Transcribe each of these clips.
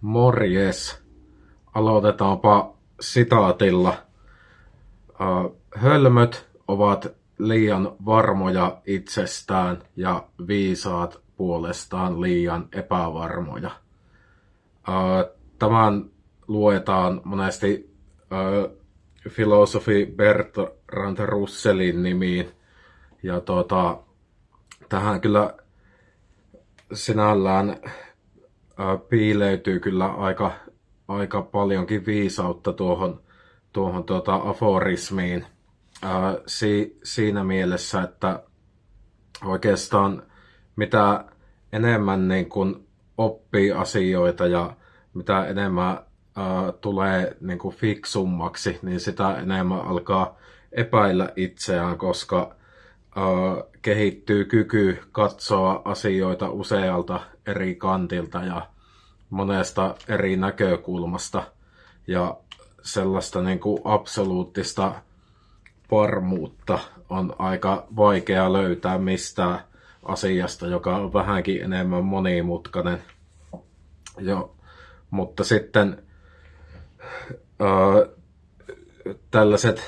Morjes. Aloitetaanpa sitaatilla. Hölmöt ovat liian varmoja itsestään ja viisaat puolestaan liian epävarmoja. Tämän luetaan monesti filosofi Bertrand Russellin nimiin. Ja tuota, tähän kyllä sinällään piileytyy kyllä aika, aika paljonkin viisautta tuohon, tuohon tuota aforismiin. si, siinä mielessä, että oikeastaan mitä enemmän niin kun oppii asioita ja mitä enemmän ää, tulee niin kuin fiksummaksi, niin sitä enemmän alkaa epäillä itseään, koska ää, kehittyy kyky katsoa asioita usealta eri kantilta ja monesta eri näkökulmasta. Ja sellaista niin kuin absoluuttista varmuutta on aika vaikea löytää mistään asiasta, joka on vähänkin enemmän monimutkainen. Jo, mutta sitten ää, tällaiset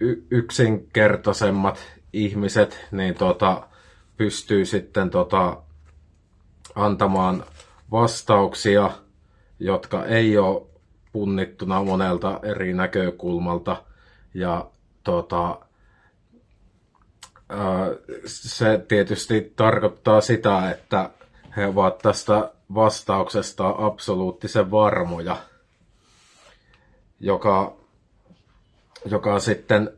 y- yksinkertaisemmat ihmiset niin tota, pystyy sitten tota, antamaan vastauksia, jotka ei ole punnittuna monelta eri näkökulmalta. Ja tota, se tietysti tarkoittaa sitä, että he ovat tästä vastauksesta absoluuttisen varmoja, joka, joka sitten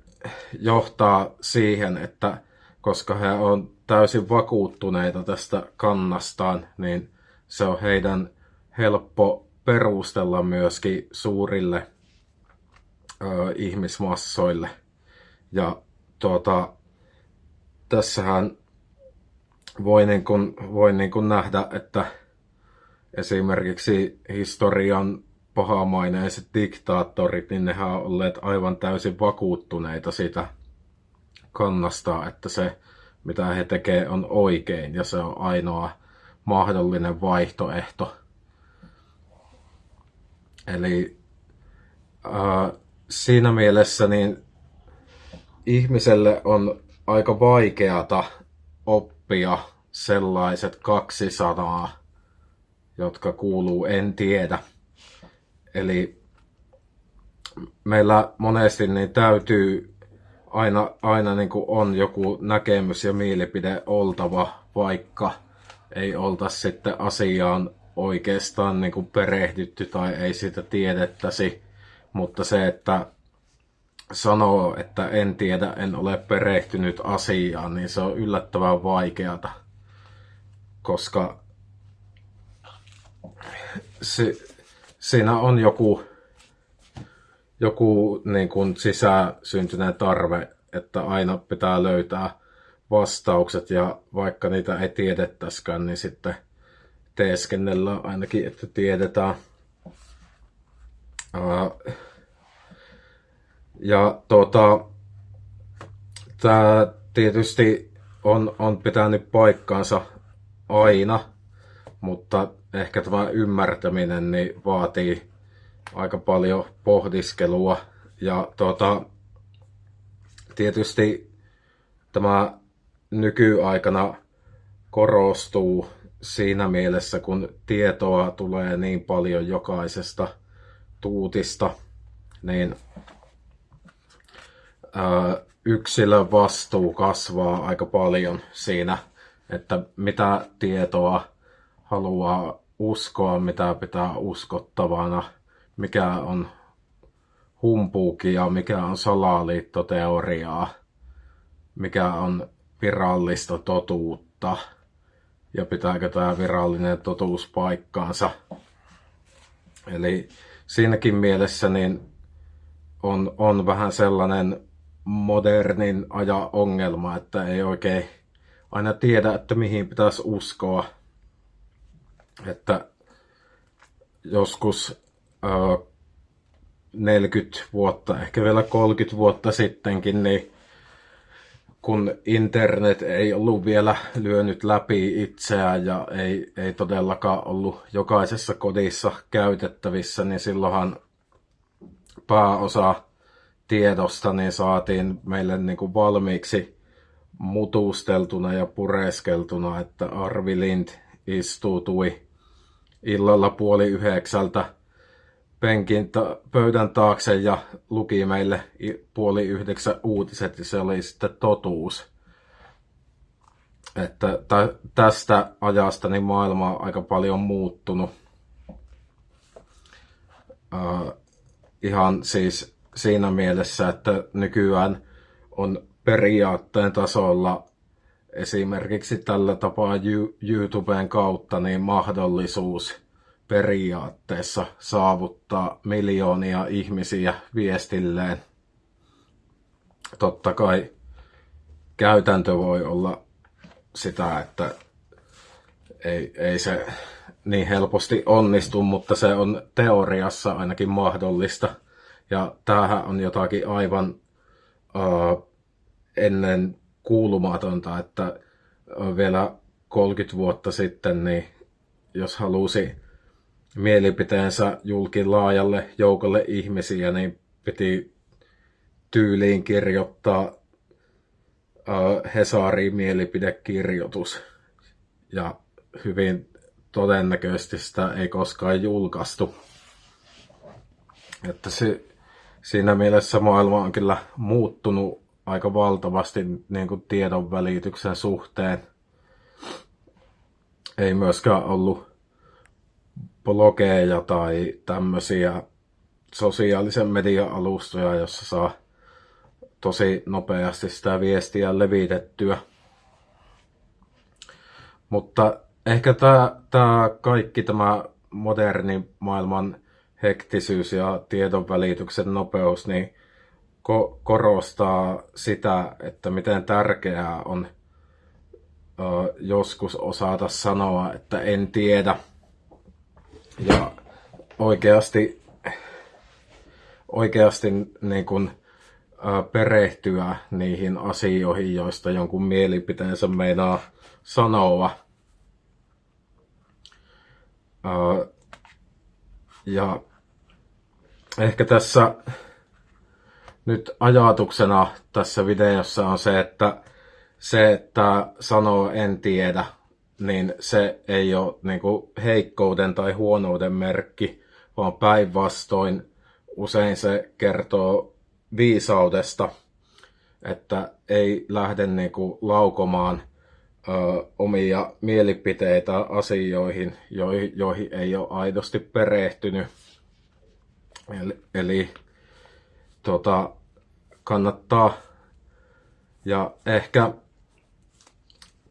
johtaa siihen, että koska he on täysin vakuuttuneita tästä kannastaan, niin se on heidän helppo perustella myöskin suurille ö, ihmismassoille. Ja tuota, tässähän voi, niin kuin, voi niin kuin nähdä, että esimerkiksi historian pahamaineiset diktaattorit, niin nehän on olleet aivan täysin vakuuttuneita siitä kannasta, että se mitä he tekevät on oikein ja se on ainoa mahdollinen vaihtoehto. Eli äh, siinä mielessä niin ihmiselle on aika vaikeata oppia sellaiset kaksi sanaa, jotka kuuluu en tiedä. Eli meillä monesti niin täytyy aina, aina niin kuin on joku näkemys ja mielipide oltava, vaikka ei olta sitten asiaan oikeastaan niin kuin perehdytty tai ei sitä tiedettäisi. Mutta se, että sanoo, että en tiedä, en ole perehtynyt asiaan, niin se on yllättävän vaikeata, koska se, siinä on joku, joku niin kuin sisäsyntyneen tarve, että aina pitää löytää vastaukset ja vaikka niitä ei tiedettäskään, niin sitten teeskennellään ainakin, että tiedetään. Ja tuota, tämä tietysti on, on pitänyt paikkaansa aina, mutta ehkä tämä ymmärtäminen niin vaatii aika paljon pohdiskelua. Ja tuota, tietysti tämä nykyaikana korostuu siinä mielessä, kun tietoa tulee niin paljon jokaisesta tuutista, niin yksilön vastuu kasvaa aika paljon siinä, että mitä tietoa haluaa uskoa, mitä pitää uskottavana, mikä on humpuukia, mikä on salaliittoteoriaa, mikä on virallista totuutta ja pitääkö tämä virallinen totuus paikkaansa. Eli siinäkin mielessä niin on, on vähän sellainen modernin ajan ongelma, että ei oikein aina tiedä, että mihin pitäisi uskoa. Että joskus ö, 40 vuotta, ehkä vielä 30 vuotta sittenkin, niin kun internet ei ollut vielä lyönyt läpi itseään ja ei, ei todellakaan ollut jokaisessa kodissa käytettävissä, niin silloinhan pääosa tiedosta niin saatiin meille niin kuin valmiiksi mutusteltuna ja pureskeltuna, että Arvi Lind istuutui illalla puoli yhdeksältä penkin ta- pöydän taakse ja luki meille puoli yhdeksän uutiset ja se oli sitten totuus. Että tä- tästä ajasta niin maailma on aika paljon muuttunut. Uh, ihan siis siinä mielessä, että nykyään on periaatteen tasolla esimerkiksi tällä tapaa YouTuben kautta niin mahdollisuus periaatteessa saavuttaa miljoonia ihmisiä viestilleen. Totta kai käytäntö voi olla sitä, että ei, ei se niin helposti onnistu, mutta se on teoriassa ainakin mahdollista. Ja tämähän on jotakin aivan uh, ennen kuulumatonta, että vielä 30 vuotta sitten, niin jos halusi mielipiteensä julki laajalle joukolle ihmisiä, niin piti tyyliin kirjoittaa uh, Hesariin mielipidekirjoitus. Ja hyvin todennäköisesti sitä ei koskaan julkaistu. Että se, siinä mielessä maailma on kyllä muuttunut aika valtavasti niin kuin tiedon välityksen suhteen. Ei myöskään ollut blogeja tai tämmöisiä sosiaalisen median alustoja, jossa saa tosi nopeasti sitä viestiä levitettyä. Mutta ehkä tämä, tämä kaikki tämä moderni maailman hektisyys ja tiedon välityksen nopeus, niin ko- korostaa sitä, että miten tärkeää on ö, joskus osata sanoa, että en tiedä. Ja oikeasti, oikeasti niin kun, ö, perehtyä niihin asioihin, joista jonkun mielipiteensä meinaa sanoa. Ö, ja ehkä tässä nyt ajatuksena tässä videossa on se, että se, että sanoo en tiedä, niin se ei ole niin kuin heikkouden tai huonouden merkki, vaan päinvastoin usein se kertoo viisaudesta, että ei lähde niin kuin laukomaan ö, omia mielipiteitä asioihin, joihin, joihin ei ole aidosti perehtynyt. Eli, eli tota, kannattaa. Ja ehkä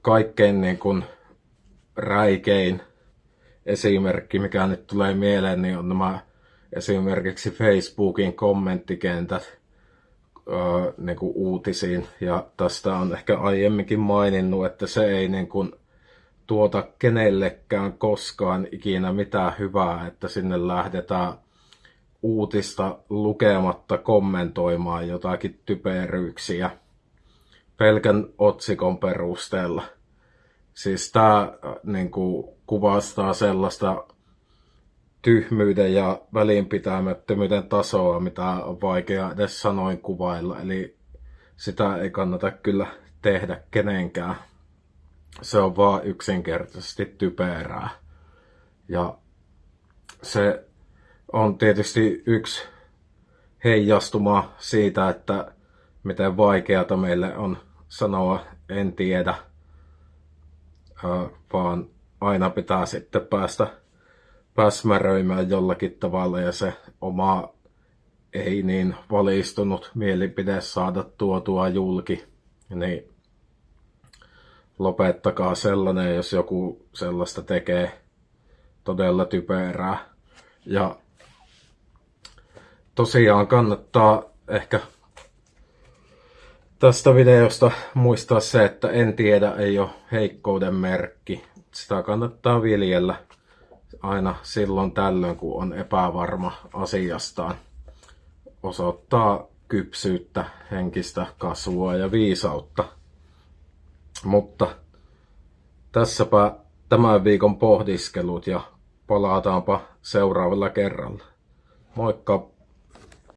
kaikkein niin kuin räikein esimerkki, mikä nyt tulee mieleen, niin on nämä esimerkiksi Facebookin kommenttikentät öö, niin kuin uutisiin. Ja tästä on ehkä aiemminkin maininnut, että se ei niin kuin tuota kenellekään koskaan ikinä mitään hyvää, että sinne lähdetään uutista lukematta kommentoimaan jotakin typeryyksiä pelkän otsikon perusteella. Siis tämä niin kuin, kuvastaa sellaista tyhmyyden ja välinpitämättömyyden tasoa, mitä on vaikea edes sanoin kuvailla. Eli sitä ei kannata kyllä tehdä kenenkään. Se on vaan yksinkertaisesti typerää. Ja se on tietysti yksi heijastuma siitä, että miten vaikeata meille on sanoa en tiedä, vaan aina pitää sitten päästä päsmäröimään jollakin tavalla ja se oma ei niin valistunut mielipide saada tuotua julki, niin lopettakaa sellainen, jos joku sellaista tekee todella typerää. Ja tosiaan kannattaa ehkä tästä videosta muistaa se, että en tiedä ei ole heikkouden merkki. Sitä kannattaa viljellä aina silloin tällöin, kun on epävarma asiastaan. Osoittaa kypsyyttä, henkistä kasvua ja viisautta. Mutta tässäpä tämän viikon pohdiskelut ja palataanpa seuraavalla kerralla. Moikka!